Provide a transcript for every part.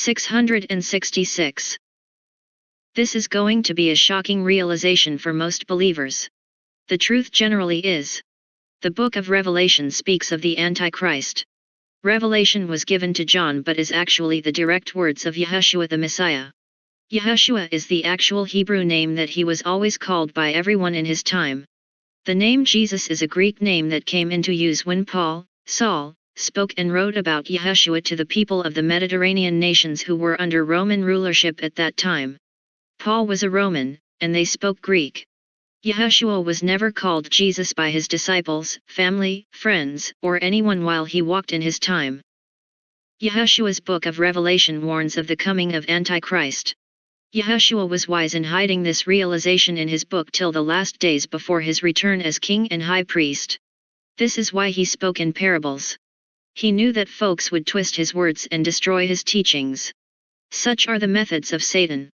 666. This is going to be a shocking realization for most believers. The truth generally is. The book of Revelation speaks of the Antichrist. Revelation was given to John but is actually the direct words of Yeshua the Messiah. Yeshua is the actual Hebrew name that he was always called by everyone in his time. The name Jesus is a Greek name that came into use when Paul, Saul, spoke and wrote about Yeshua to the people of the Mediterranean nations who were under Roman rulership at that time. Paul was a Roman, and they spoke Greek. Yeshua was never called Jesus by his disciples, family, friends, or anyone while he walked in his time. Yeshua's book of Revelation warns of the coming of Antichrist. Yeshua was wise in hiding this realization in his book till the last days before his return as king and high priest. This is why he spoke in parables. He knew that folks would twist his words and destroy his teachings. Such are the methods of Satan.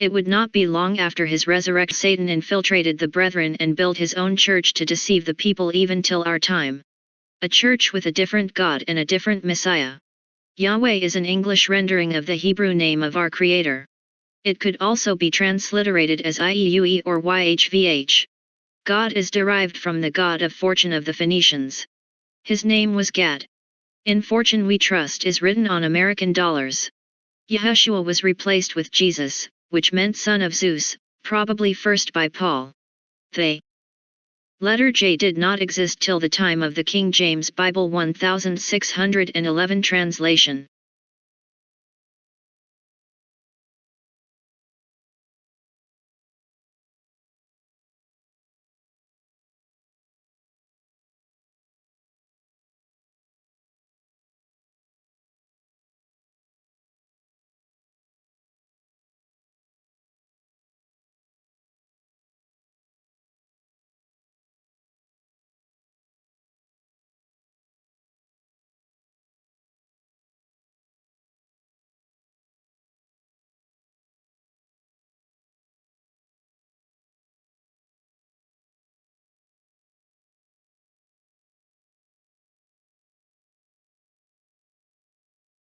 It would not be long after his resurrection Satan infiltrated the brethren and built his own church to deceive the people even till our time. A church with a different God and a different Messiah. Yahweh is an English rendering of the Hebrew name of our Creator. It could also be transliterated as IEUE or YHVH. God is derived from the god of fortune of the Phoenicians. His name was Gad. In Fortune We Trust is written on American dollars. Yeshua was replaced with Jesus, which meant son of Zeus, probably first by Paul. They. Letter J did not exist till the time of the King James Bible 1611 translation.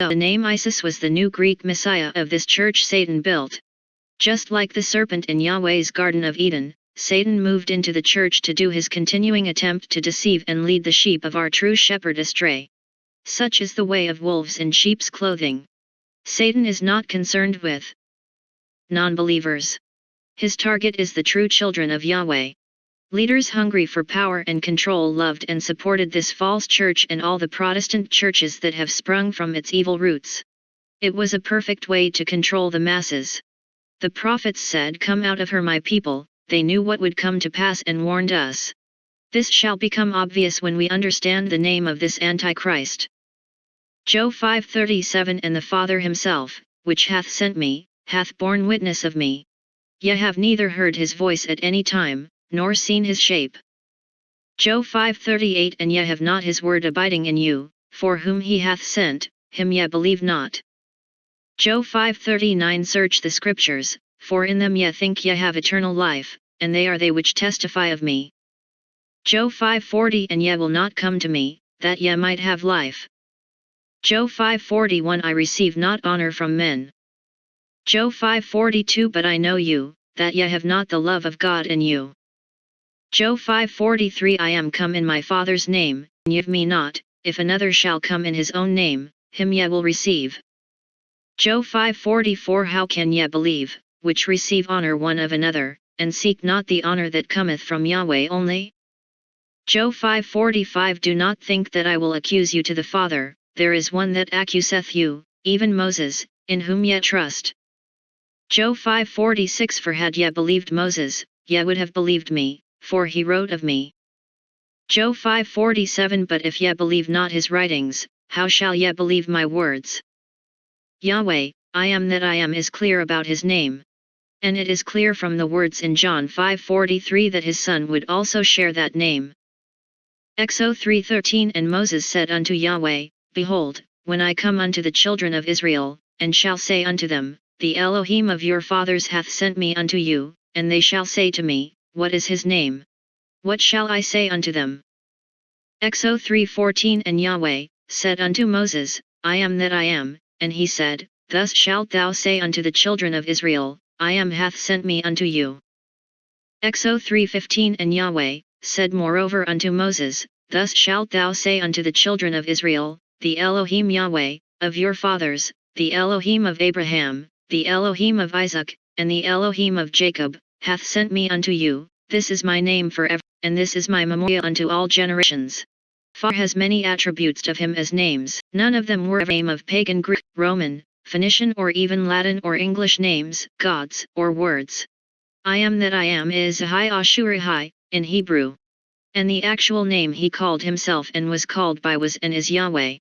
The name Isis was the new Greek messiah of this church Satan built. Just like the serpent in Yahweh's Garden of Eden, Satan moved into the church to do his continuing attempt to deceive and lead the sheep of our true shepherd astray. Such is the way of wolves in sheep's clothing. Satan is not concerned with non-believers. His target is the true children of Yahweh. Leaders hungry for power and control loved and supported this false church and all the Protestant churches that have sprung from its evil roots. It was a perfect way to control the masses. The prophets said come out of her my people, they knew what would come to pass and warned us. This shall become obvious when we understand the name of this Antichrist. Joe 5:37 And the Father himself, which hath sent me, hath borne witness of me. Ye have neither heard his voice at any time, nor seen his shape. Joe 5:38 And ye have not his word abiding in you, for whom he hath sent, him ye believe not. Joe 5:39 Search the scriptures, for in them ye think ye have eternal life, and they are they which testify of me. Joe 5:40 And ye will not come to me, that ye might have life. Joe 5:41 I receive not honor from men. Joe 5:42 But I know you, that ye have not the love of God in you. Joe 5:43 I am come in my Father's name, ye me not, if another shall come in his own name, him ye will receive. Joe 5:44 How can ye believe, which receive honor one of another, and seek not the honor that cometh from Yahweh only? Joe 5:45 Do not think that I will accuse you to the Father, there is one that accuseth you, even Moses, in whom ye trust. Joe 5:46 For had ye believed Moses, ye would have believed me, for he wrote of me. Joe 5:47 But if ye believe not his writings, how shall ye believe my words? Yahweh, I am that I am is clear about his name. And it is clear from the words in John 5:43 that his son would also share that name. Exo 3:13 And Moses said unto Yahweh, Behold, when I come unto the children of Israel, and shall say unto them, The Elohim of your fathers hath sent me unto you, and they shall say to me, what is his name? What shall I say unto them? Exo 3:14 And Yahweh said unto Moses, I am that I am, and he said, thus shalt thou say unto the children of Israel, I am hath sent me unto you. Exo 3.15 And Yahweh, said moreover unto Moses, Thus shalt thou say unto the children of Israel, The Elohim Yahweh, of your fathers, the Elohim of Abraham, the Elohim of Isaac, and the Elohim of Jacob, hath sent me unto you, this is my name forever, and this is my memorial unto all generations. Far has many attributes of him as names, none of them were a name of pagan Greek, Roman, Phoenician or even Latin or English names, gods, or words. I am that I am is Ahai Ashurihai, in Hebrew. And the actual name he called himself and was called by was and is Yahweh.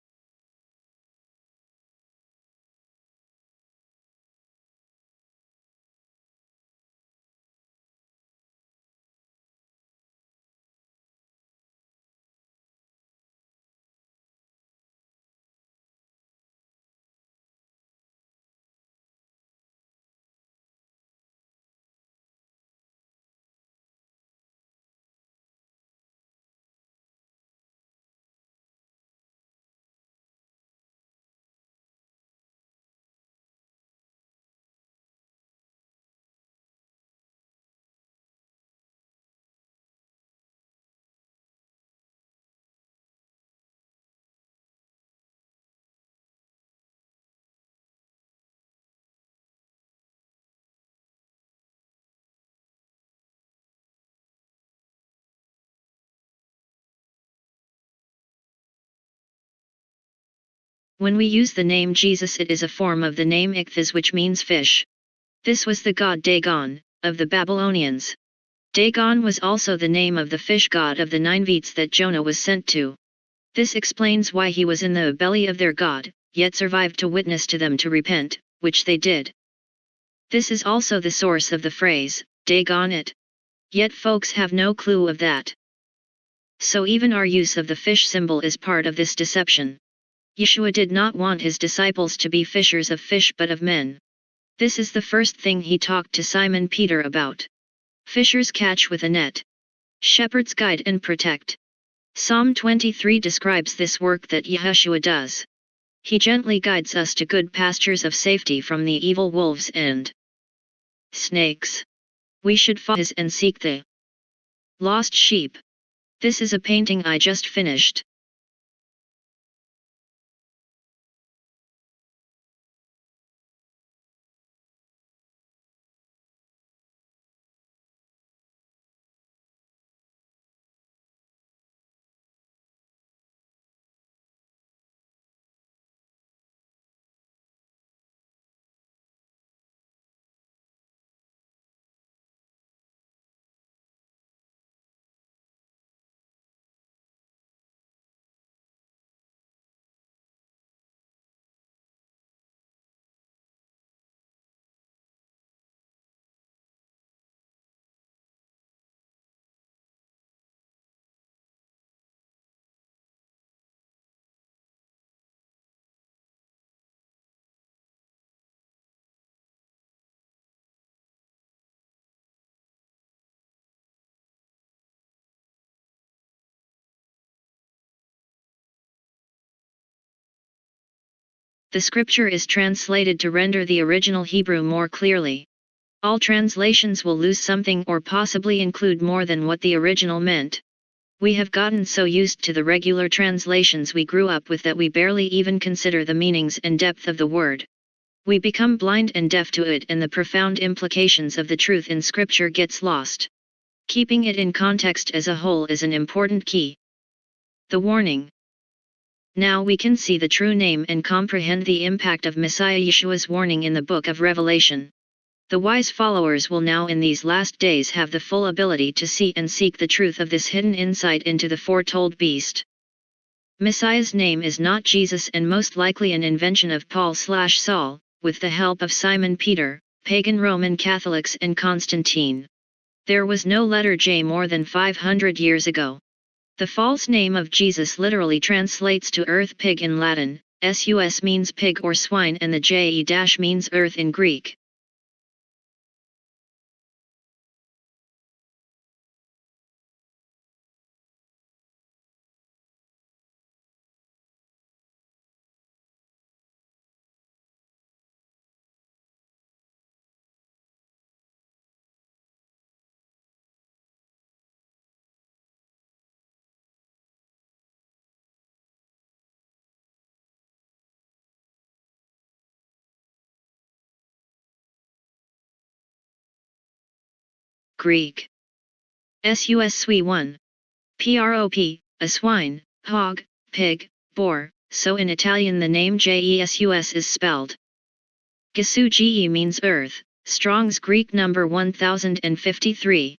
When we use the name Jesus it is a form of the name Ichthys which means fish. This was the god Dagon, of the Babylonians. Dagon was also the name of the fish god of the Ninevites that Jonah was sent to. This explains why he was in the belly of their god, yet survived to witness to them to repent, which they did. This is also the source of the phrase, Dagon it. Yet folks have no clue of that. So even our use of the fish symbol is part of this deception. Yeshua did not want his disciples to be fishers of fish but of men. This is the first thing he talked to Simon Peter about. Fishers catch with a net. Shepherds guide and protect. Psalm 23 describes this work that Yeshua does. He gently guides us to good pastures of safety from the evil wolves and snakes. We should follow his and seek the lost sheep. This is a painting I just finished. The scripture is translated to render the original Hebrew more clearly. All translations will lose something or possibly include more than what the original meant. We have gotten so used to the regular translations we grew up with that we barely even consider the meanings and depth of the word. We become blind and deaf to it and the profound implications of the truth in scripture gets lost. Keeping it in context as a whole is an important key. The warning. Now we can see the true name and comprehend the impact of Messiah Yeshua's warning in the book of Revelation. The wise followers will now in these last days have the full ability to see and seek the truth of this hidden insight into the foretold beast. Messiah's name is not Jesus and most likely an invention of Paul slash Saul, with the help of Simon Peter, pagan Roman Catholics and Constantine. There was no letter J more than 500 years ago. The false name of Jesus literally translates to earth pig in Latin, sus means pig or swine and the je means earth in Greek. Greek. Sus sui 1. Prop, a swine, hog, pig, boar, so in Italian the name Jesus is spelled. Gesu ge means earth, Strong's Greek number 1053.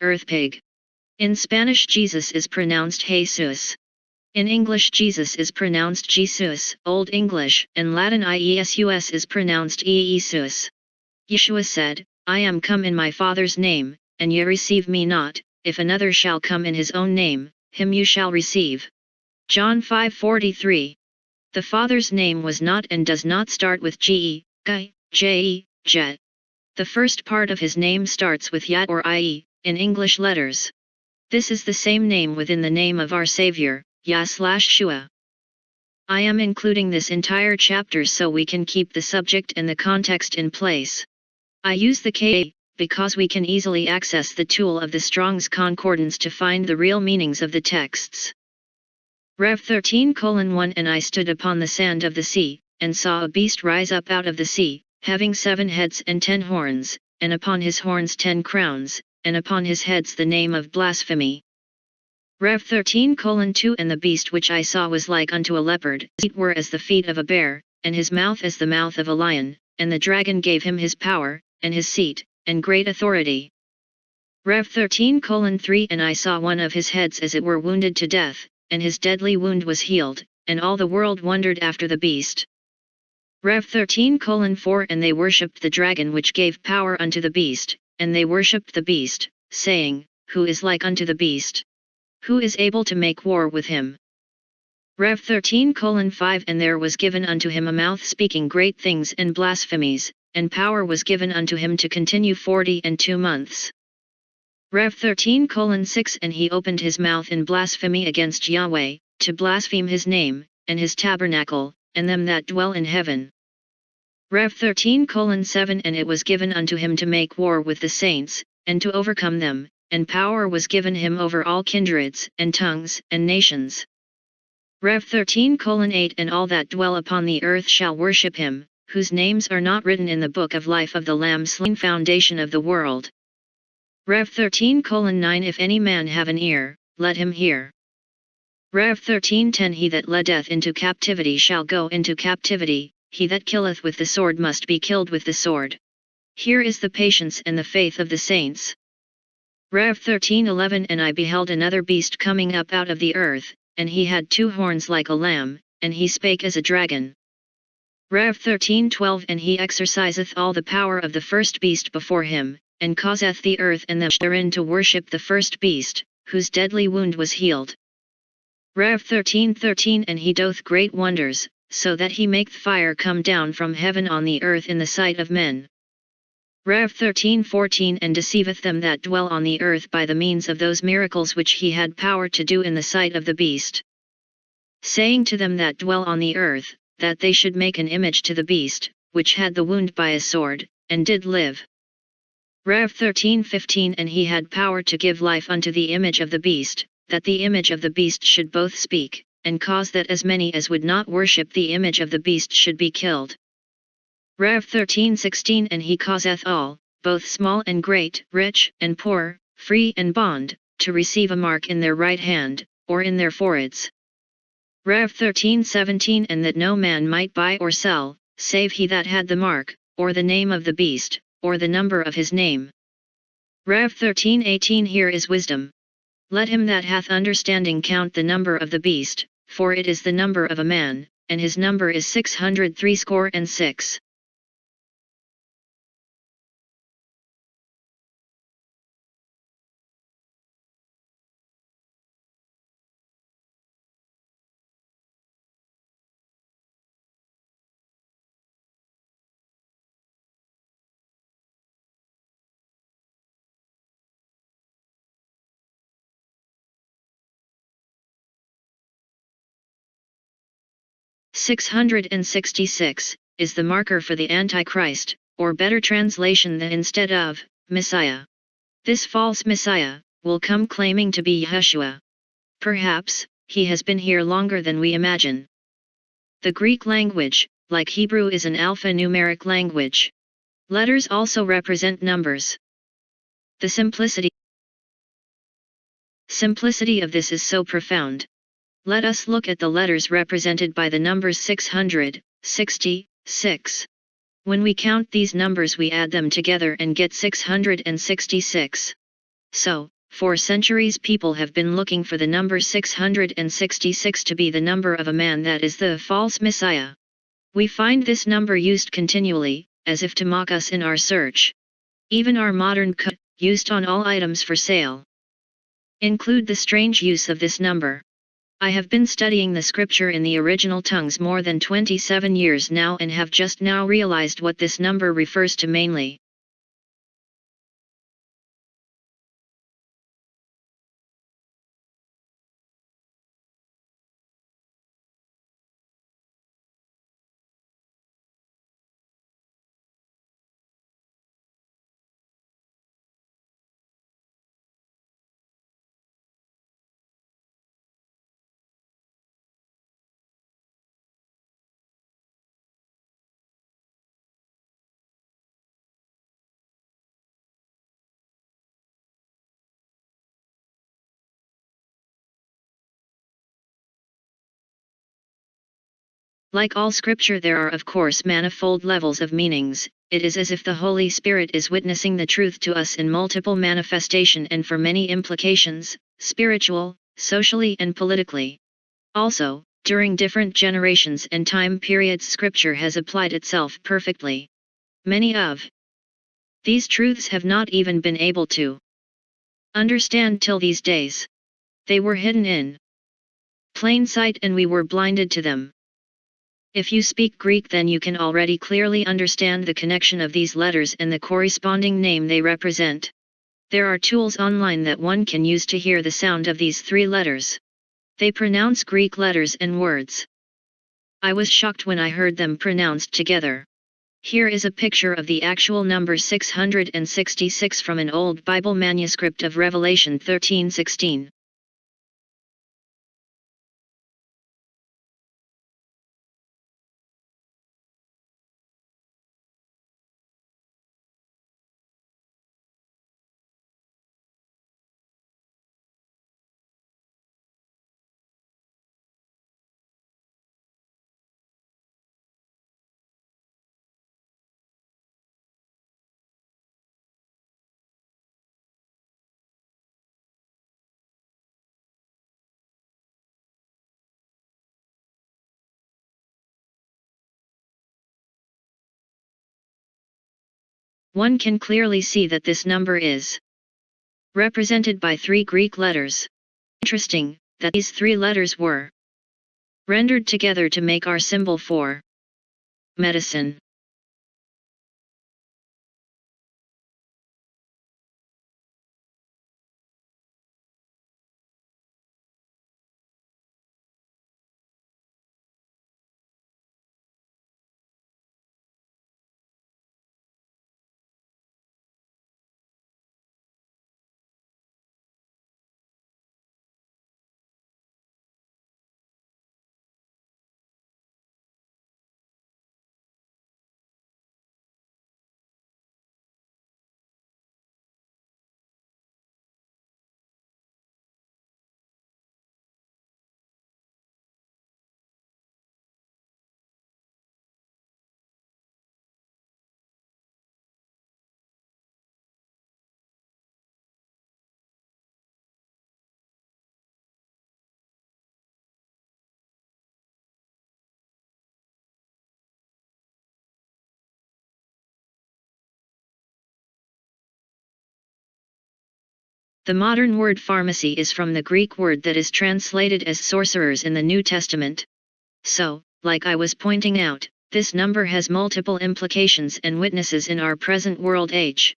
Earth pig. In Spanish Jesus is pronounced Jesus. In English Jesus is pronounced Jesus, Old English, and Latin Iesus is pronounced Iesus. Yeshua said, I am come in my Father's name, and ye receive me not, if another shall come in his own name, him you shall receive. John 5:43. The Father's name was not and does not start with G, Guy, J, Jet. The first part of his name starts with Yat or IE, in English letters. This is the same name within the name of our Savior, Yah Shua. I am including this entire chapter so we can keep the subject and the context in place. I use the K because we can easily access the tool of the Strong's Concordance to find the real meanings of the texts. Rev 13 1 And I stood upon the sand of the sea, and saw a beast rise up out of the sea, having seven heads and ten horns, and upon his horns ten crowns, and upon his heads the name of blasphemy. Rev 13 2 And the beast which I saw was like unto a leopard, his feet were as the feet of a bear, and his mouth as the mouth of a lion, and the dragon gave him his power, and his seat, and great authority. Rev 13 3 And I saw one of his heads as it were wounded to death, and his deadly wound was healed, and all the world wondered after the beast. Rev 13 4 And they worshipped the dragon which gave power unto the beast, and they worshipped the beast, saying, Who is like unto the beast? Who is able to make war with him? Rev 13 5 And there was given unto him a mouth speaking great things and blasphemies, and power was given unto him to continue forty and two months. Rev 13 6 And he opened his mouth in blasphemy against Yahweh, to blaspheme his name, and his tabernacle, and them that dwell in heaven. Rev 13 7 And it was given unto him to make war with the saints, and to overcome them, and power was given him over all kindreds, and tongues, and nations. Rev 13 8 And all that dwell upon the earth shall worship him, whose names are not written in the book of life of the Lamb slain foundation of the world. Rev 13 9 If any man have an ear, let him hear. Rev 13:10 He that leddeth into captivity shall go into captivity, he that killeth with the sword must be killed with the sword. Here is the patience and the faith of the saints. Rev 13:11 And I beheld another beast coming up out of the earth, and he had two horns like a lamb, and he spake as a dragon. Rev 13:12 And he exerciseth all the power of the first beast before him, and causeth the earth and them therein to worship the first beast, whose deadly wound was healed. Rev 13:13 And he doth great wonders, so that he maketh fire come down from heaven on the earth in the sight of men. Rev 13:14 And deceiveth them that dwell on the earth by the means of those miracles which he had power to do in the sight of the beast. Saying to them that dwell on the earth, that they should make an image to the beast, which had the wound by a sword, and did live. Rev 13:15 And he had power to give life unto the image of the beast, that the image of the beast should both speak, and cause that as many as would not worship the image of the beast should be killed. Rev 13:16 And he causeth all, both small and great, rich and poor, free and bond, to receive a mark in their right hand, or in their foreheads. Rev 13:17 And that no man might buy or sell, save he that had the mark, or the name of the beast, or the number of his name. Rev 13:18 Here is wisdom. Let him that hath understanding count the number of the beast, for it is the number of a man, and his number is six hundred threescore and six. Six hundred and sixty-six is the marker for the Antichrist, or better translation than instead of Messiah. This false Messiah will come claiming to be Yeshua. Perhaps he has been here longer than we imagine. The Greek language, like Hebrew, is an alphanumeric language. Letters also represent numbers. the simplicity Simplicity of this is so profound. Let us look at the letters represented by the numbers 600, 60, 6. When we count these numbers we add them together and get 666. So, for centuries people have been looking for the number 666 to be the number of a man that is the false Messiah. We find this number used continually, as if to mock us in our search. Even our modern cut, used on all items for sale, include the strange use of this number. I have been studying the scripture in the original tongues more than 27 years now and have just now realized what this number refers to mainly. Like all scripture there are of course manifold levels of meanings, it is as if the Holy Spirit is witnessing the truth to us in multiple manifestation and for many implications, spiritual, socially and politically. Also, during different generations and time periods scripture has applied itself perfectly. Many of these truths have not even been able to understand till these days. They were hidden in plain sight and we were blinded to them. If you speak Greek then you can already clearly understand the connection of these letters and the corresponding name they represent. There are tools online that one can use to hear the sound of these three letters. They pronounce Greek letters and words. I was shocked when I heard them pronounced together. Here is a picture of the actual number 666 from an old Bible manuscript of Revelation 13:16. One can clearly see that this number is represented by three Greek letters. Interesting, that these three letters were rendered together to make our symbol for medicine. The modern word pharmacy is from the Greek word that is translated as sorcerers in the New Testament. So, like I was pointing out, this number has multiple implications and witnesses in our present world age.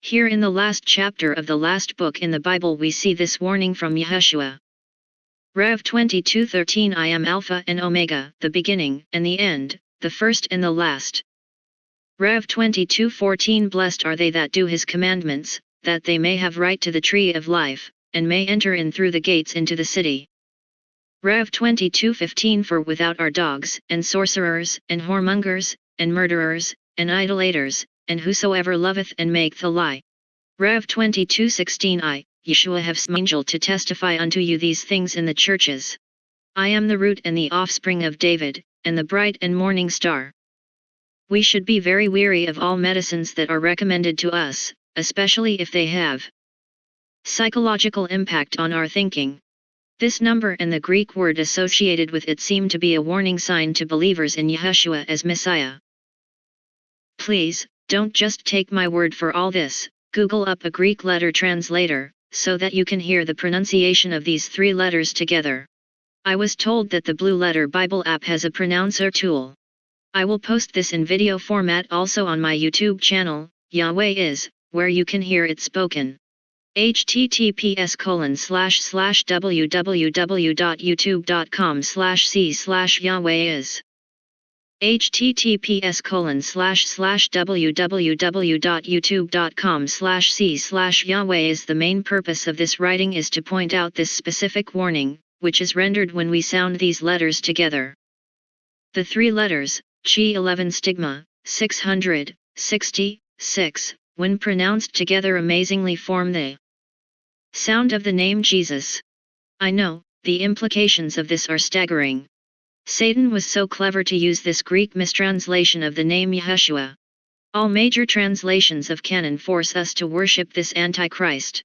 Here in the last chapter of the last book in the Bible we see this warning from Yeshua. Rev 22:13 I am Alpha and Omega, the beginning and the end, the first and the last. Rev 22:14 Blessed are they that do his commandments, that they may have right to the tree of life, and may enter in through the gates into the city. Rev 22:15 For without are dogs, and sorcerers, and whoremongers, and murderers, and idolaters, and whosoever loveth and maketh a lie. Rev 22:16 I, Yeshua have angel to testify unto you these things in the churches. I am the root and the offspring of David, and the bright and morning star. We should be very weary of all medicines that are recommended to us, especially if they have psychological impact on our thinking. This number and the Greek word associated with it seem to be a warning sign to believers in Yeshua as Messiah. Please, don't just take my word for all this, Google up a Greek letter translator, so that you can hear the pronunciation of these three letters together. I was told that the Blue Letter Bible app has a pronouncer tool. I will post this in video format also on my YouTube channel, Yahweh is, where you can hear it spoken. https colon slash slash www.youtube.com slash c slash Yahweh is https colon slash slash www.youtube.com slash c slash Yahweh is the main purpose of this writing is to point out this specific warning, which is rendered when we sound these letters together. The three letters, Chi 11 stigma, 600, 60, 6, when pronounced together amazingly form the sound of the name Jesus. I know, the implications of this are staggering. Satan was so clever to use this Greek mistranslation of the name Yeshua. All major translations of canon force us to worship this Antichrist.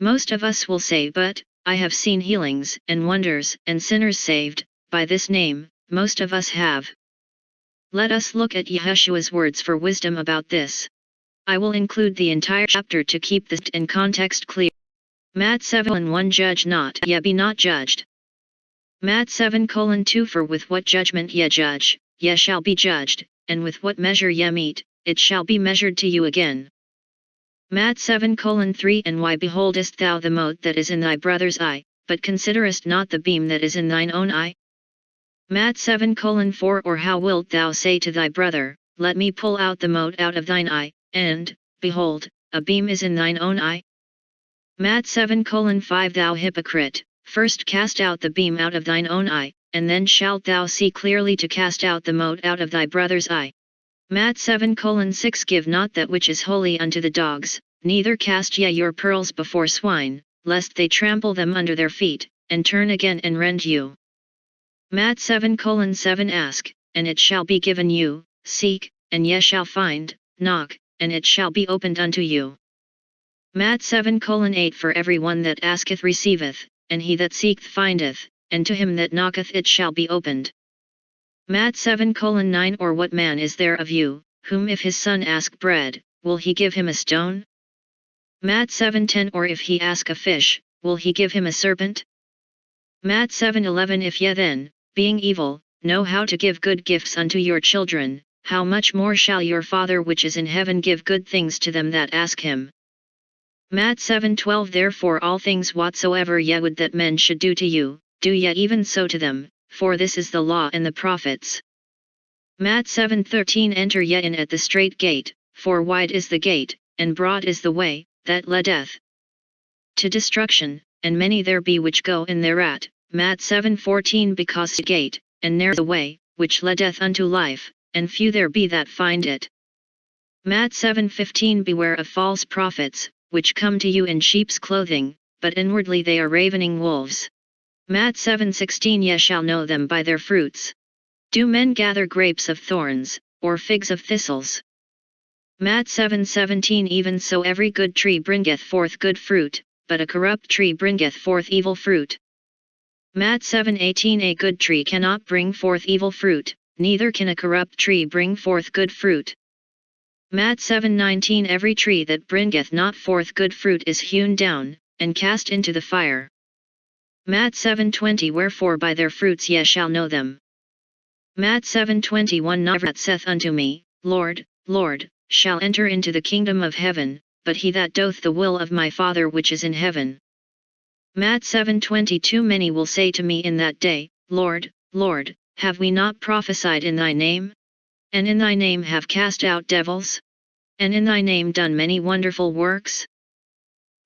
Most of us will say but, I have seen healings and wonders and sinners saved, by this name, most of us have. Let us look at Yeshua's words for wisdom about this. I will include the entire chapter to keep this in context clear. Mat 7 1 Judge not, ye be not judged. Mat 7 2 For with what judgment ye judge, ye shall be judged, and with what measure ye meet, it shall be measured to you again. Mat 7 3 And why beholdest thou the mote that is in thy brother's eye, but considerest not the beam that is in thine own eye? Mat 7 4 Or how wilt thou say to thy brother, Let me pull out the mote out of thine eye, and, behold, a beam is in thine own eye? Matt 7 colon 5 Thou hypocrite, First cast out the beam out of thine own eye, and then shalt thou see clearly to cast out the mote out of thy brother's eye. Matt 7 6 Give not that which is holy unto the dogs, neither cast ye your pearls before swine, lest they trample them under their feet, and turn again and rend you. Matt 7 7 Ask, and it shall be given you, seek, and ye shall find, knock, and it shall be opened unto you. Mat 7 8 For every one that asketh receiveth, and he that seeketh findeth, and to him that knocketh it shall be opened. Mat 7 9 Or what man is there of you, whom if his son ask bread, will he give him a stone? Mat 7 10 Or if he ask a fish, will he give him a serpent? Mat 7 11 If ye then, being evil, know how to give good gifts unto your children, how much more shall your Father which is in heaven give good things to them that ask him? Mat 7:12 Therefore all things whatsoever ye would that men should do to you, do ye even so to them, for this is the law and the prophets. Mat 7:13 Enter ye in at the strait gate, for wide is the gate, and broad is the way, that leadeth to destruction, and many there be which go in thereat. Mat 7:14 Because the gate, and narrow the way, which leadeth unto life, and few there be that find it. Mat 7:15 Beware of false prophets, which come to you in sheep's clothing, but inwardly they are ravening wolves. Mat 7:16 Ye shall know them by their fruits. Do men gather grapes of thorns, or figs of thistles? Mat 7:17 Even so every good tree bringeth forth good fruit, but a corrupt tree bringeth forth evil fruit. Mat 7:18 A good tree cannot bring forth evil fruit, neither can a corrupt tree bring forth good fruit. Mat 7:19 Every tree that bringeth not forth good fruit is hewn down, and cast into the fire. Mat 7:20 Wherefore by their fruits ye shall know them. Mat 7:21 Not saith unto me, Lord, Lord, shall enter into the kingdom of heaven, but he that doth the will of my Father which is in heaven. Mat 7:22 Many will say to me in that day, Lord, Lord, have we not prophesied in thy name? And in thy name have cast out devils? And in thy name done many wonderful works?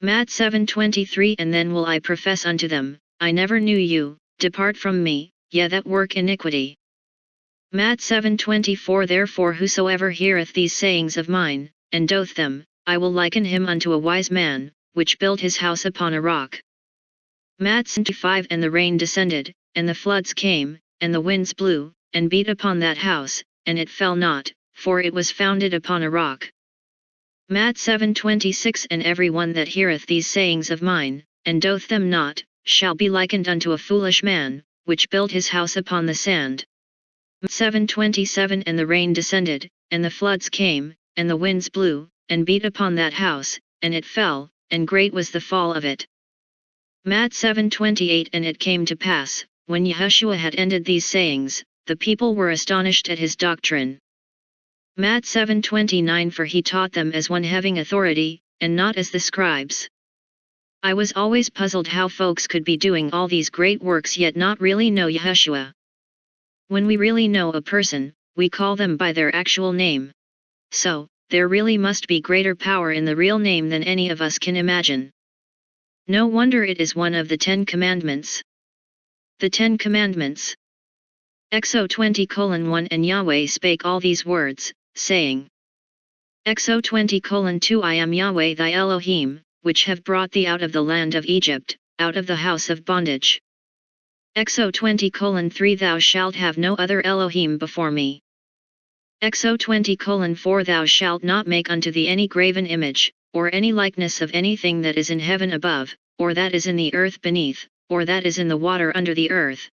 Mat 7:23 And then will I profess unto them, I never knew you, depart from me, ye that work iniquity. Mat 7:24 Therefore whosoever heareth these sayings of mine, and doth them, I will liken him unto a wise man, which built his house upon a rock. Matt 5 And the rain descended, and the floods came, and the winds blew, and beat upon that house, and it fell not, for it was founded upon a rock. Matt 7:26 And every one that heareth these sayings of mine, and doth them not, shall be likened unto a foolish man, which built his house upon the sand. 7:27 And the rain descended, and the floods came, and the winds blew, and beat upon that house, and it fell, and great was the fall of it. Matt 7:28 And it came to pass, when Yahushua had ended these sayings, the people were astonished at his doctrine. Matt 7:29 For he taught them as one having authority, and not as the scribes. I was always puzzled how folks could be doing all these great works yet not really know Yahushua. When we really know a person, we call them by their actual name. So, there really must be greater power in the real name than any of us can imagine. No wonder it is one of the Ten Commandments. The Ten Commandments. Exo 20 colon 1 And Yahweh spake all these words, saying, Exo 20 colon 2 I am Yahweh thy Elohim, which have brought thee out of the land of Egypt, out of the house of bondage. Exo 20 colon 3 Thou shalt have no other Elohim before me. Exo 20 colon 4 Thou shalt not make unto thee any graven image, or any likeness of anything that is in heaven above, or that is in the earth beneath, or that is in the water under the earth.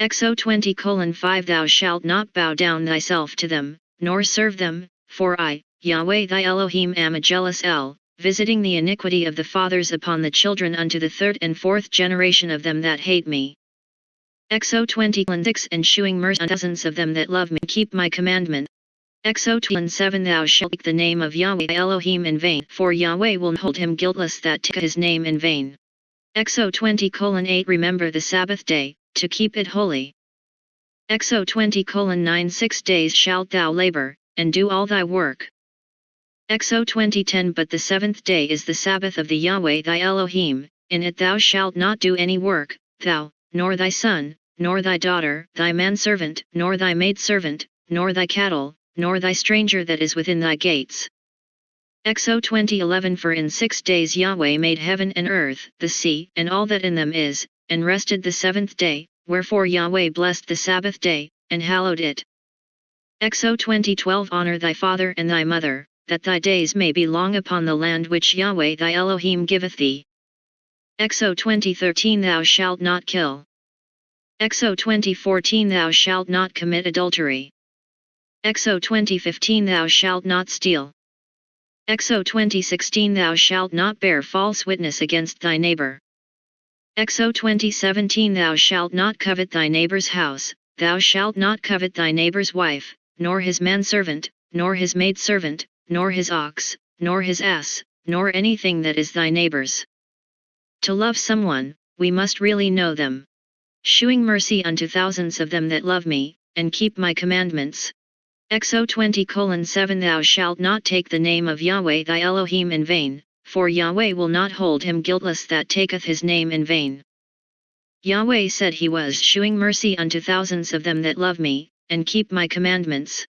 Exo 20 5 Thou shalt not bow down thyself to them, nor serve them, for I, Yahweh thy Elohim am a jealous El, visiting the iniquity of the fathers upon the children unto the third and fourth generation of them that hate me. Exo 20 6 And shewing mercy on dozens of them that love me keep my commandment, Exo 7 Thou shalt take the name of Yahweh Elohim in vain, for Yahweh will hold him guiltless that take his name in vain. Exo 20 8 Remember the Sabbath day, to keep it holy. Exo 20 9 Six days shalt thou labor, and do all thy work. Exo 20:10 But the seventh day is the Sabbath of the Yahweh thy Elohim, in it thou shalt not do any work, thou, nor thy son, nor thy daughter, thy manservant, nor thy maidservant, nor thy cattle, nor thy stranger that is within thy gates. Exo 2011 For in six days Yahweh made heaven and earth, the sea, and all that in them is, and rested the seventh day, wherefore Yahweh blessed the Sabbath day, and hallowed it. Exo 2012 Honor thy father and thy mother, that thy days may be long upon the land which Yahweh thy Elohim giveth thee. Exo 2013 Thou shalt not kill. Exo 2014 Thou shalt not commit adultery. Exo 2015 Thou shalt not steal. Exo 2016 Thou shalt not bear false witness against thy neighbor. Exo 2017 Thou shalt not covet thy neighbor's house, thou shalt not covet thy neighbor's wife, nor his manservant, nor his maidservant, nor his ox, nor his ass, nor anything that is thy neighbor's. To love someone, we must really know them. Shewing mercy unto thousands of them that love me, and keep my commandments. Exo 20 7 Thou shalt not take the name of Yahweh thy Elohim in vain, for Yahweh will not hold him guiltless that taketh his name in vain. Yahweh said he was shewing mercy unto thousands of them that love me, and keep my commandments.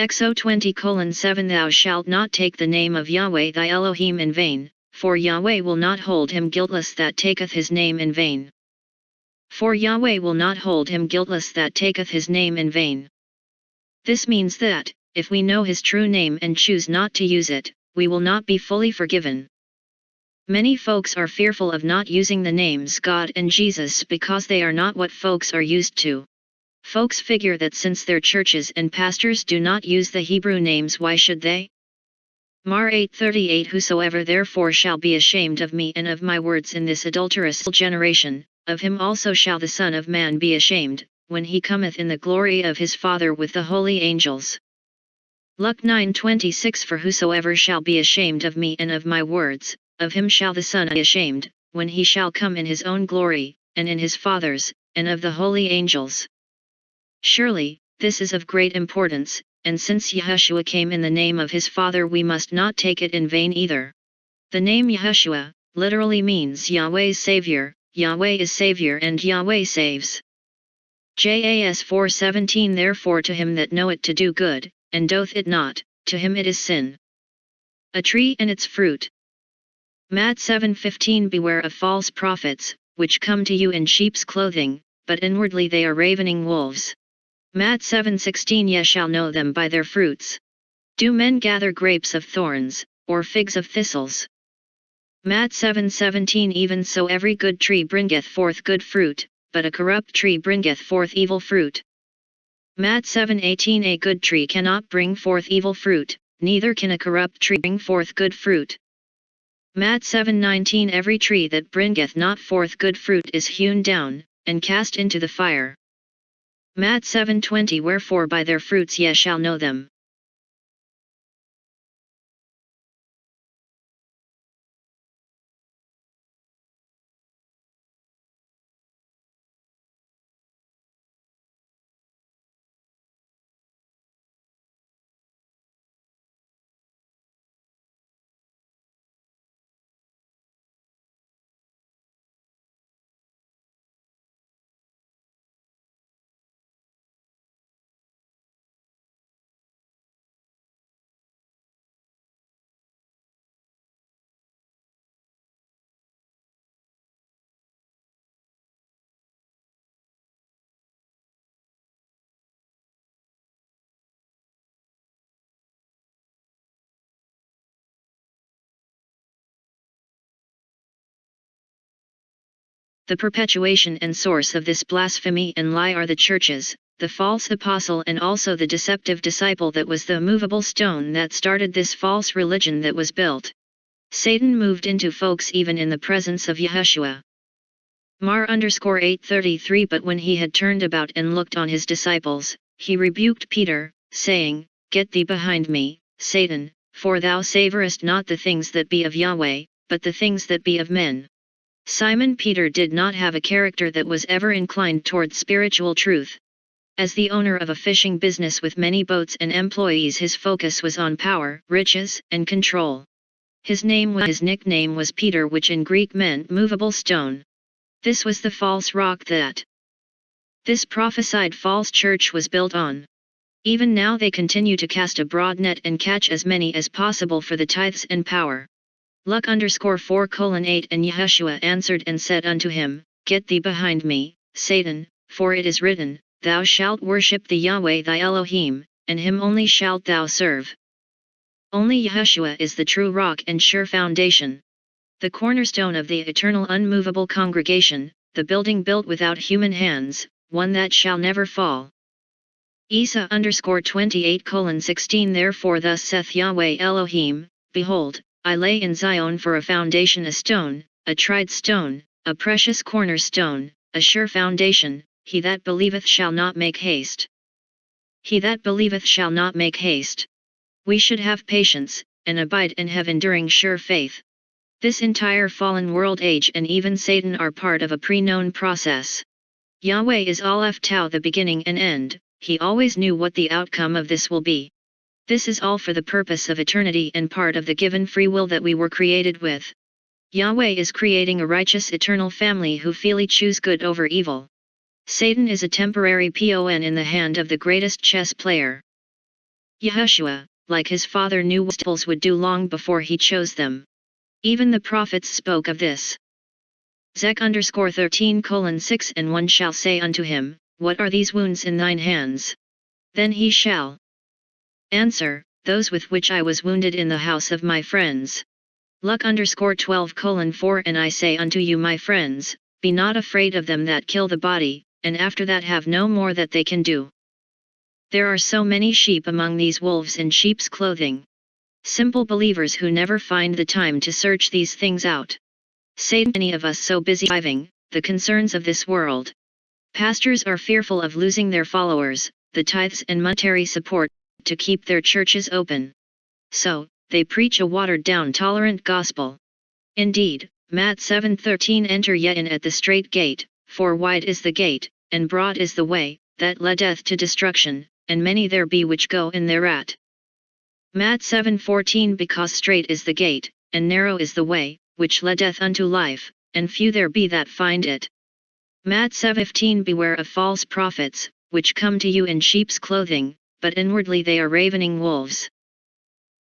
Exo 20 7 Thou shalt not take the name of Yahweh thy Elohim in vain, for Yahweh will not hold him guiltless that taketh his name in vain. For Yahweh will not hold him guiltless that taketh his name in vain. This means that, if we know his true name and choose not to use it, we will not be fully forgiven. Many folks are fearful of not using the names God and Jesus because they are not what folks are used to. Folks figure that since their churches and pastors do not use the Hebrew names why should they? Mar 8:38 Whosoever therefore shall be ashamed of me and of my words in this adulterous generation, of him also shall the Son of Man be ashamed, when he cometh in the glory of his Father with the holy angels. Luke 9:26 For whosoever shall be ashamed of me and of my words, of him shall the Son be ashamed, when he shall come in his own glory, and in his Father's, and of the holy angels. Surely, this is of great importance, and since Yeshua came in the name of his Father we must not take it in vain either. The name Yeshua, literally means Yahweh's Savior, Yahweh is Savior and Yahweh saves. JAS 417 Therefore to him that knoweth to do good, and doth it not, to him it is sin. A tree and its fruit. Matt 7:15 Beware of false prophets, which come to you in sheep's clothing, but inwardly they are ravening wolves. Matt 7:16 Ye shall know them by their fruits. Do men gather grapes of thorns, or figs of thistles? Matt 7:17 Even so every good tree bringeth forth good fruit, but a corrupt tree bringeth forth evil fruit. Matt 7:18 A good tree cannot bring forth evil fruit, neither can a corrupt tree bring forth good fruit. Matt 7:19 Every tree that bringeth not forth good fruit is hewn down, and cast into the fire. Matt 7:20 Wherefore by their fruits ye shall know them. The perpetuation and source of this blasphemy and lie are the churches, the false apostle and also the deceptive disciple that was the movable stone that started this false religion that was built. Satan moved into folks even in the presence of Yeshua. Mar underscore 833 But when he had turned about and looked on his disciples, he rebuked Peter, saying, Get thee behind me, Satan, for thou savorest not the things that be of Yahweh, but the things that be of men. Simon Peter did not have a character that was ever inclined toward spiritual truth. As the owner of a fishing business with many boats and employees his focus was on power, riches, and control. His name his nickname was Peter which in Greek meant movable stone. This was the false rock that this prophesied false church was built on. Even now they continue to cast a broad net and catch as many as possible for the tithes and power. Luck underscore 4 colon 8 And Yeshua answered and said unto him, Get thee behind me, Satan, for it is written, Thou shalt worship the Yahweh thy Elohim, and him only shalt thou serve. Only Yeshua is the true rock and sure foundation. The cornerstone of the eternal unmovable congregation, the building built without human hands, one that shall never fall. Isa underscore 28 colon 16 Therefore thus saith Yahweh Elohim, Behold, I lay in Zion for a foundation a stone, a tried stone, a precious cornerstone, a sure foundation, he that believeth shall not make haste. He that believeth shall not make haste. We should have patience, and abide and have enduring sure faith. This entire fallen world age and even Satan are part of a pre-known process. Yahweh is Aleph Tau the beginning and end, he always knew what the outcome of this will be. This is all for the purpose of eternity and part of the given free will that we were created with. Yahweh is creating a righteous eternal family who freely choose good over evil. Satan is a temporary pawn in the hand of the greatest chess player. Yeshua, like his father knew what would do long before he chose them. Even the prophets spoke of this. Zech underscore 13 colon 6 And one shall say unto him, What are these wounds in thine hands? Then he shall Answer, those with which I was wounded in the house of my friends. Luck underscore 12 colon 4 And I say unto you my friends, be not afraid of them that kill the body, and after that have no more that they can do. There are so many sheep among these wolves in sheep's clothing. Simple believers who never find the time to search these things out. Say many of us so busy driving, the concerns of this world. Pastors are fearful of losing their followers, the tithes and monetary support, to keep their churches open. So, they preach a watered-down tolerant gospel. Indeed, Matt 7:13 Enter ye in at the straight gate, for wide is the gate, and broad is the way, that leadeth to destruction, and many there be which go in thereat. Matt 7:14 Because straight is the gate, and narrow is the way, which leadeth unto life, and few there be that find it. Matt 7:15 Beware of false prophets, which come to you in sheep's clothing, but inwardly they are ravening wolves.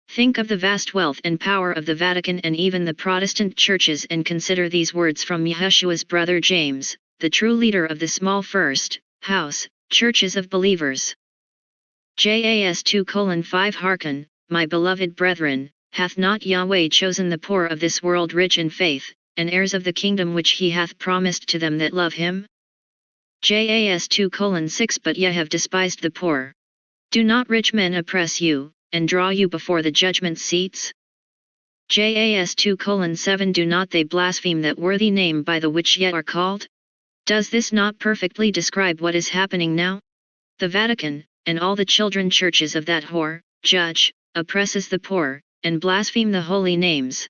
Think of the vast wealth and power of the Vatican and even the Protestant churches and consider these words from Yeshua's brother James, the true leader of the small first, house, churches of believers. JAS 2 5 Hearken, my beloved brethren, hath not Yahweh chosen the poor of this world rich in faith, and heirs of the kingdom which he hath promised to them that love him? JAS 2 6 But ye have despised the poor. Do not rich men oppress you, and draw you before the judgment seats? JAS 2 7 Do not they blaspheme that worthy name by the which yet are called? Does this not perfectly describe what is happening now? The Vatican, and all the children churches of that whore, judge, oppresses the poor, and blaspheme the holy names.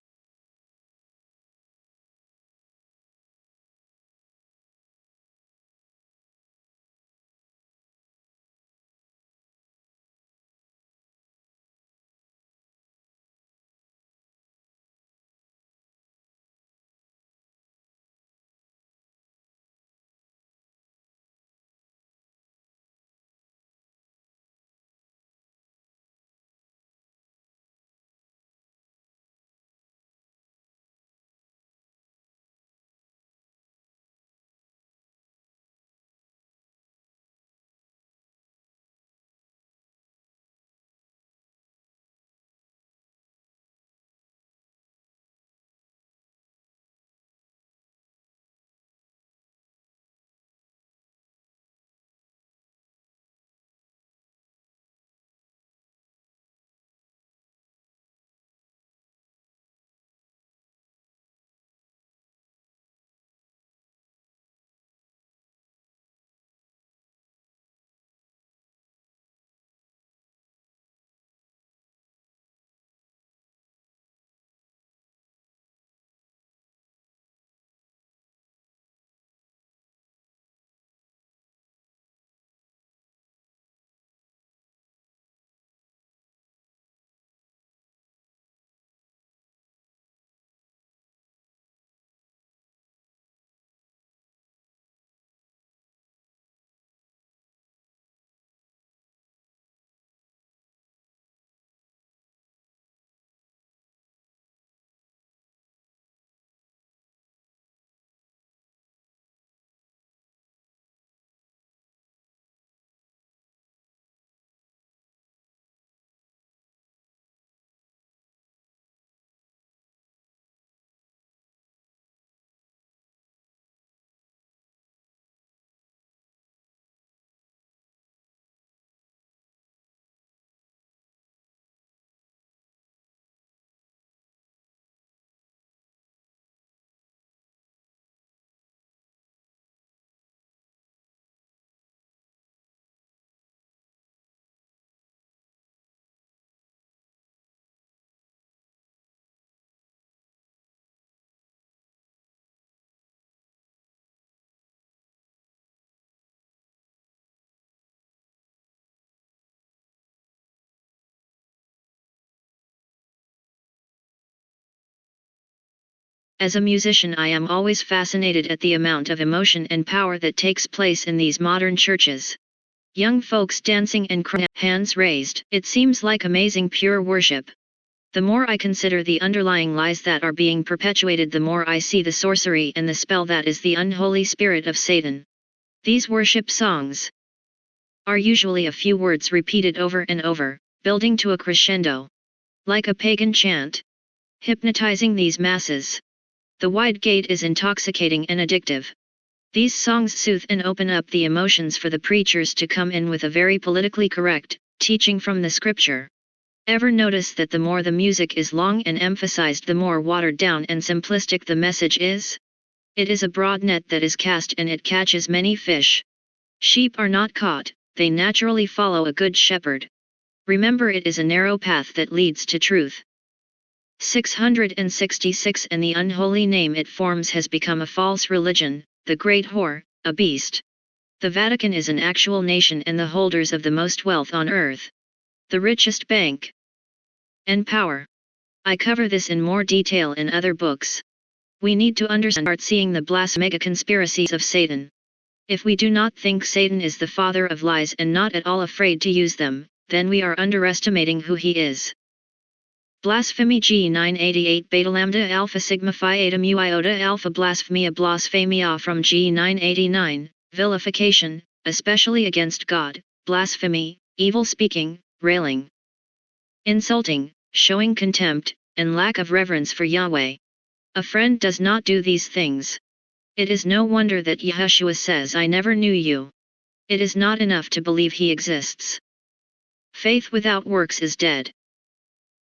As a musician I am always fascinated at the amount of emotion and power that takes place in these modern churches. Young folks dancing and crying, hands raised. It seems like amazing pure worship. The more I consider the underlying lies that are being perpetuated the more I see the sorcery and the spell that is the unholy spirit of Satan. These worship songs are usually a few words repeated over and over, building to a crescendo. Like a pagan chant. Hypnotizing these masses. The wide gate is intoxicating and addictive. These songs soothe and open up the emotions for the preachers to come in with a very politically correct teaching from the scripture. Ever notice that the more the music is long and emphasized the more watered down and simplistic the message is? It is a broad net that is cast and it catches many fish. Sheep are not caught, they naturally follow a good shepherd. Remember it is a narrow path that leads to truth. 666 and the unholy name it forms has become a false religion, the great whore, a beast. The Vatican is an actual nation and the holders of the most wealth on earth. The richest bank. And power. I cover this in more detail in other books. We need to understand start seeing the blasphemega conspiracies of Satan. If we do not think Satan is the father of lies and not at all afraid to use them, then we are underestimating who he is. Blasphemy G988 Beta Lambda Alpha Sigma Phi Eta Mu Iota Alpha Blasphemia Blasphemia from G989, vilification, especially against God, blasphemy, evil speaking, railing, insulting, showing contempt, and lack of reverence for Yahweh. A friend does not do these things. It is no wonder that Yeshua says I never knew you. It is not enough to believe he exists. Faith without works is dead.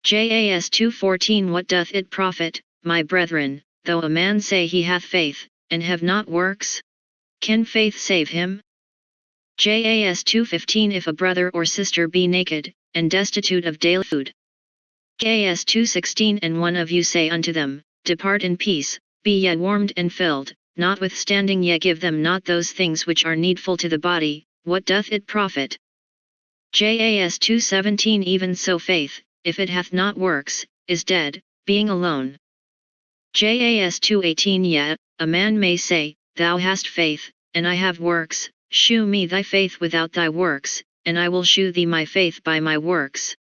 JAS 2.14 What doth it profit, my brethren, though a man say he hath faith, and have not works? Can faith save him? JAS 2.15 If a brother or sister be naked, and destitute of daily food. JAS 2.16 And one of you say unto them, Depart in peace, be ye warmed and filled, notwithstanding ye give them not those things which are needful to the body, what doth it profit? JAS 2.17 Even so faith, if it hath not works, is dead, being alone. JAS 2.18 Yet, a man may say, Thou hast faith, and I have works, shew me thy faith without thy works, and I will shew thee my faith by my works.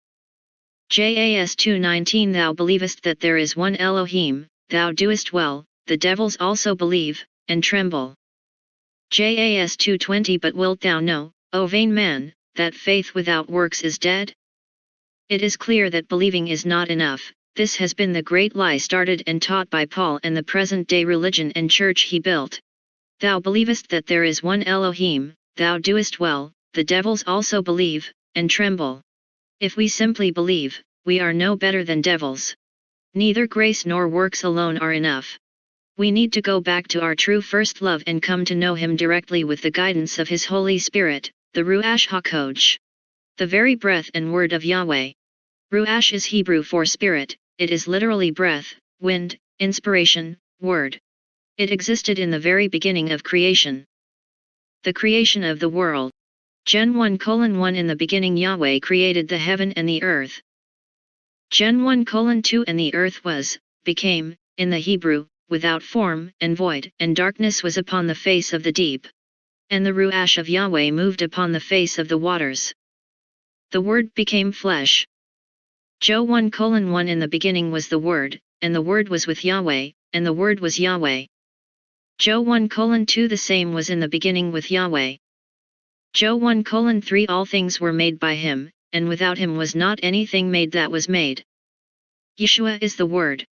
JAS 2.19 Thou believest that there is one Elohim, thou doest well, the devils also believe, and tremble. JAS 2.20 But wilt thou know, O vain man, that faith without works is dead? It is clear that believing is not enough, this has been the great lie started and taught by Paul and the present-day religion and church he built. Thou believest that there is one Elohim, thou doest well, the devils also believe, and tremble. If we simply believe, we are no better than devils. Neither grace nor works alone are enough. We need to go back to our true first love and come to know Him directly with the guidance of His Holy Spirit, the Ruach HaKodesh. The very breath and word of Yahweh. Ruach is Hebrew for spirit, it is literally breath, wind, inspiration, word. It existed in the very beginning of creation. The creation of the world. Gen 1 colon 1 In the beginning Yahweh created the heaven and the earth. Gen 1 colon 2 And the earth was, became, in the Hebrew, without form and void, and darkness was upon the face of the deep. And the Ruach of Yahweh moved upon the face of the waters. The Word became flesh. Joe 1 colon 1 In the beginning was the Word, and the Word was with Yahweh, and the Word was Yahweh. Joe 1 colon 2 The same was in the beginning with Yahweh. Joe 1 colon 3 All things were made by him, and without him was not anything made that was made. Yeshua is the Word.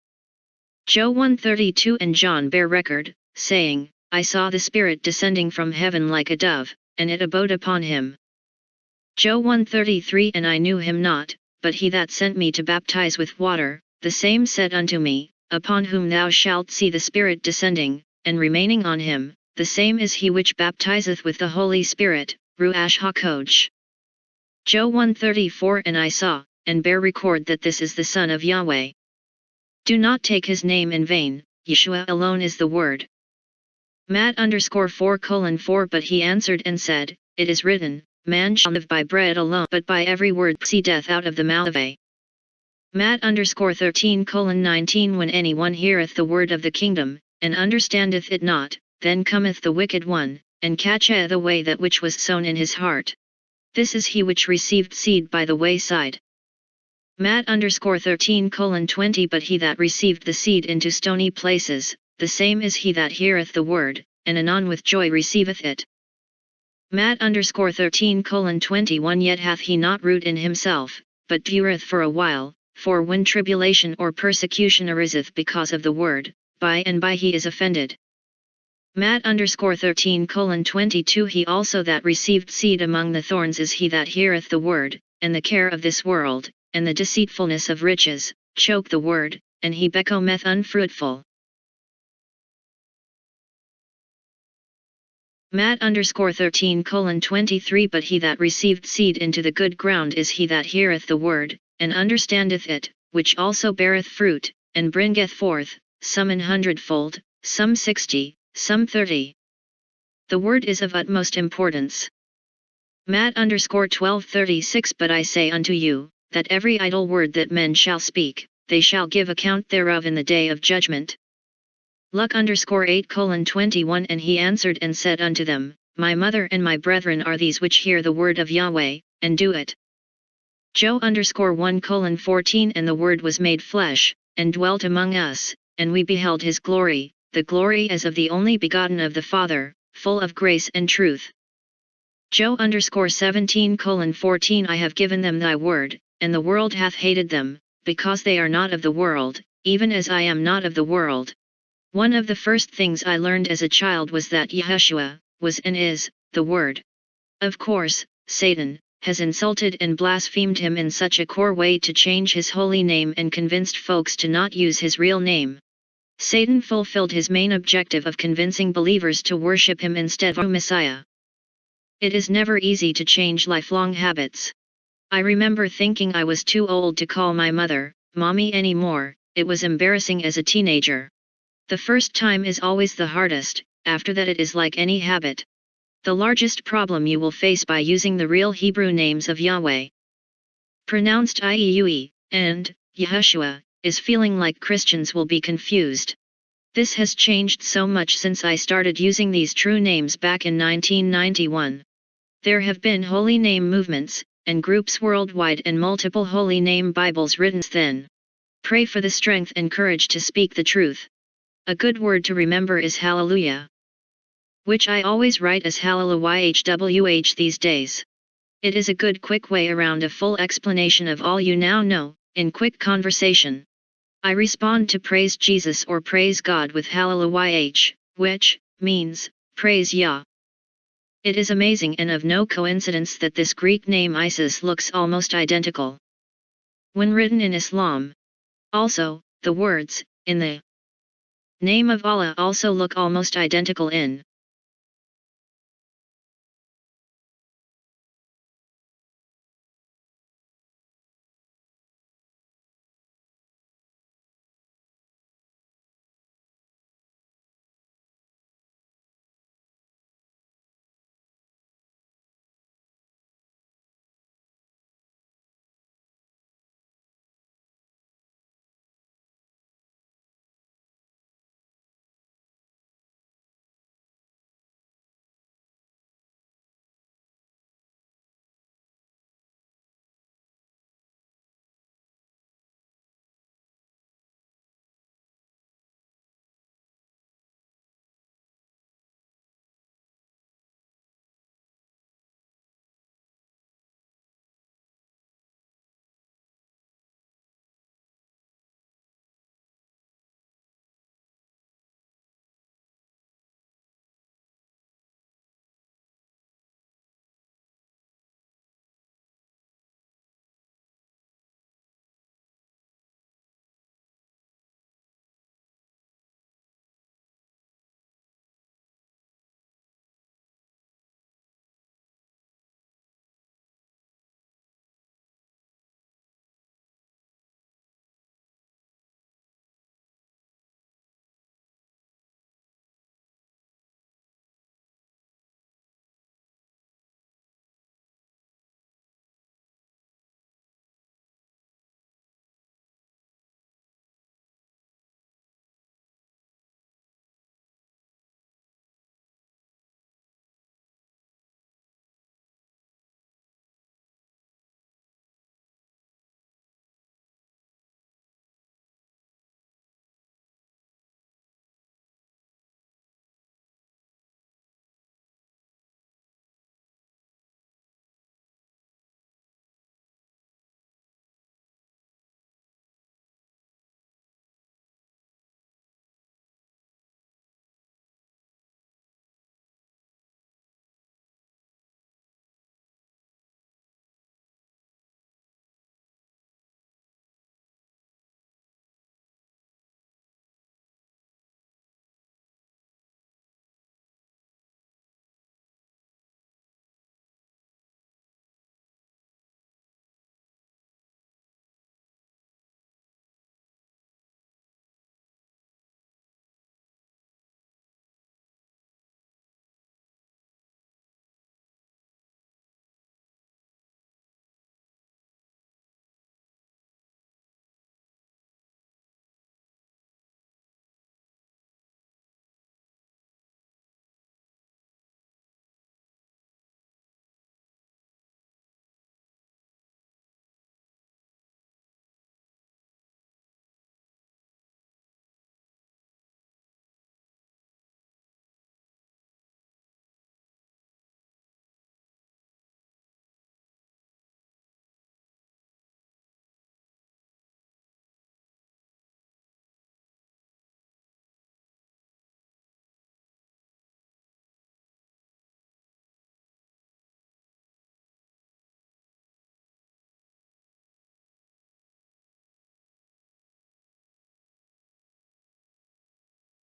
Joe 132 And John bear record, saying, I saw the Spirit descending from heaven like a dove, and it abode upon him. Joe 133 And I knew him not, but he that sent me to baptize with water, the same said unto me, Upon whom thou shalt see the Spirit descending, and remaining on him, the same is he which baptizeth with the Holy Spirit, Ruach HaKodesh. Joe 134 And I saw, and bear record that this is the Son of Yahweh. Do not take his name in vain, Yeshua alone is the word. Matt underscore 4 colon 4 But he answered and said, It is written, Man shall live by bread alone but by every word proceedeth out of the mouth of a. Matt underscore 13 colon 19 When anyone heareth the word of the kingdom, and understandeth it not, then cometh the wicked one, and catcheth away that which was sown in his heart. This is he which received seed by the wayside. Matt underscore 13 colon 20 But he that received the seed into stony places, the same is he that heareth the word, and anon with joy receiveth it. Matt underscore 13 colon 21 Yet hath he not root in himself, but dureth for a while, for when tribulation or persecution ariseth because of the word, by and by he is offended. Matt underscore 13 colon 22 He also that received seed among the thorns is he that heareth the word, and the care of this world, and the deceitfulness of riches, choke the word, and he becometh unfruitful. Matt underscore 13 colon 23 But he that received seed into the good ground is he that heareth the word, and understandeth it, which also beareth fruit, and bringeth forth, some an hundredfold, some sixty, some 30. The word is of utmost importance. Matt underscore 1236 But I say unto you, that every idle word that men shall speak, they shall give account thereof in the day of judgment. Luck underscore 8 colon 21 And he answered and said unto them, My mother and my brethren are these which hear the word of Yahweh, and do it. Joe underscore 1 colon 14 And the Word was made flesh, and dwelt among us, and we beheld his glory, the glory as of the only begotten of the Father, full of grace and truth. Joe underscore 17 colon 14 I have given them thy word, and the world hath hated them, because they are not of the world, even as I am not of the world. One of the first things I learned as a child was that Yeshua, was and is, the Word. Of course, Satan, has insulted and blasphemed him in such a core way to change his holy name and convinced folks to not use his real name. Satan fulfilled his main objective of convincing believers to worship him instead of Messiah. It is never easy to change lifelong habits. I remember thinking I was too old to call my mother, mommy anymore, it was embarrassing as a teenager. The first time is always the hardest, after that it is like any habit. The largest problem you will face by using the real Hebrew names of Yahweh, pronounced Ieue, and Yeshua, is feeling like Christians will be confused. This has changed so much since I started using these true names back in 1991. There have been holy name movements, and groups worldwide and multiple holy name Bibles written then. Pray for the strength and courage to speak the truth. A good word to remember is hallelujah. Which I always write as hallelujah these days. It is a good quick way around a full explanation of all you now know, in quick conversation. I respond to praise Jesus or praise God with hallelujah, which means praise Yah. It is amazing and of no coincidence that this Greek name Isis looks almost identical. When written in Islam. Also, the words, in the name of Allah also look almost identical in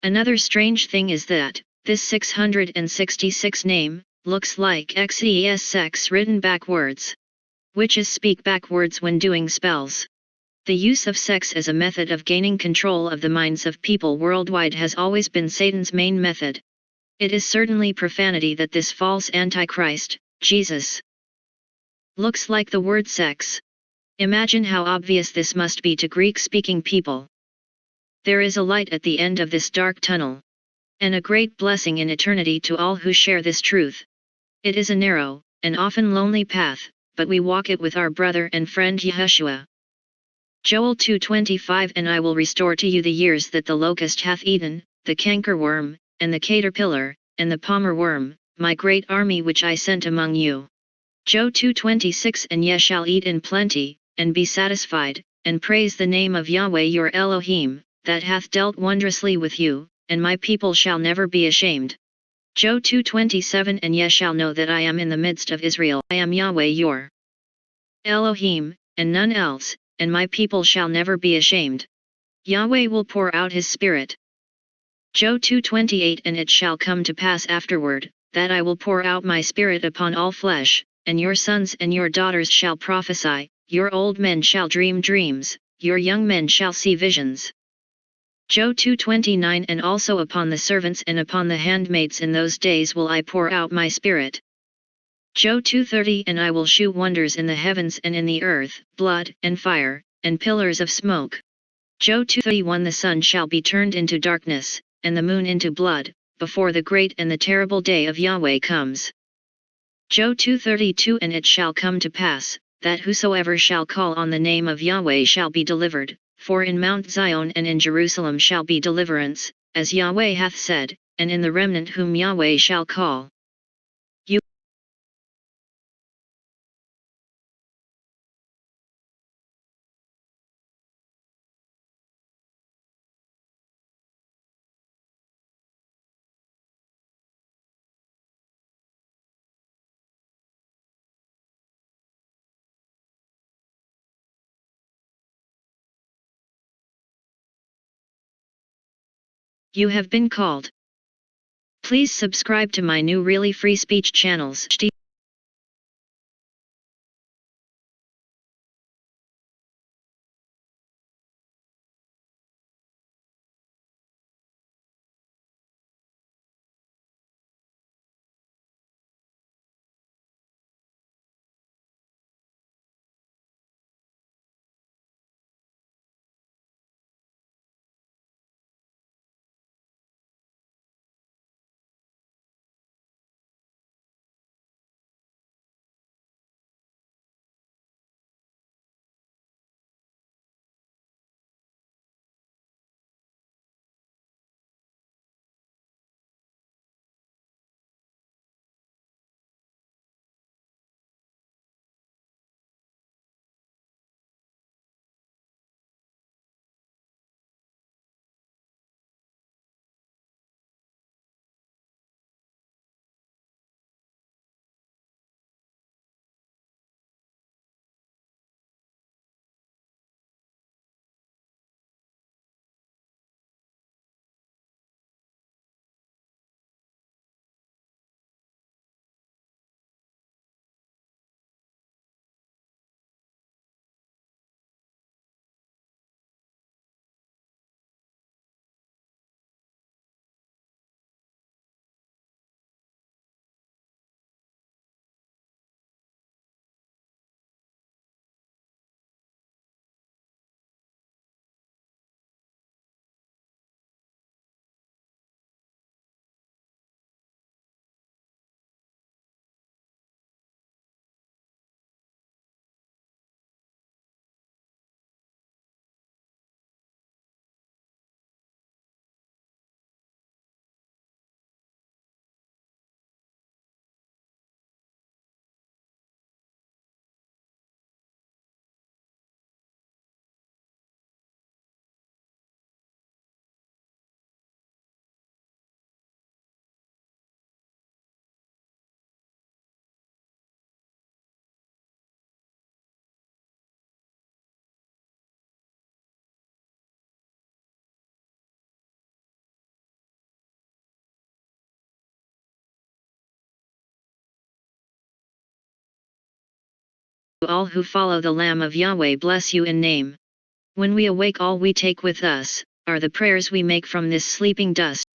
Another strange thing is that, this 666 name, looks like XES sex written backwards. Witches speak backwards when doing spells. The use of sex as a method of gaining control of the minds of people worldwide has always been Satan's main method. It is certainly profanity that this false Antichrist, Jesus, looks like the word sex. Imagine how obvious this must be to Greek-speaking people. There is a light at the end of this dark tunnel. And a great blessing in eternity to all who share this truth. It is a narrow, and often lonely path, but we walk it with our brother and friend Yeshua. Joel 2.25 And I will restore to you the years that the locust hath eaten, the cankerworm, and the caterpillar, and the palmer worm, my great army which I sent among you. Joe 2.26 And ye shall eat in plenty, and be satisfied, and praise the name of Yahweh your Elohim, that hath dealt wondrously with you, and my people shall never be ashamed. Joe 2.27 And ye shall know that I am in the midst of Israel. I am Yahweh your Elohim, and none else, and my people shall never be ashamed. Yahweh will pour out his spirit. Joe 2.28 And it shall come to pass afterward, that I will pour out my spirit upon all flesh, and your sons and your daughters shall prophesy, your old men shall dream dreams, your young men shall see visions. Joe 2.29 And also upon the servants and upon the handmaids in those days will I pour out my spirit. Joe 2.30 And I will shew wonders in the heavens and in the earth, blood, and fire, and pillars of smoke. Joe 2.31 The sun shall be turned into darkness, and the moon into blood, before the great and the terrible day of Yahweh comes. Joe 2.32 And it shall come to pass, that whosoever shall call on the name of Yahweh shall be delivered, for in Mount Zion and in Jerusalem shall be deliverance, as Yahweh hath said, and in the remnant whom Yahweh shall call. You have been called. Please subscribe to my new really free speech channels. All who follow the Lamb of Yahweh bless you in name. When we awake all we take with us, are the prayers we make from this sleeping dust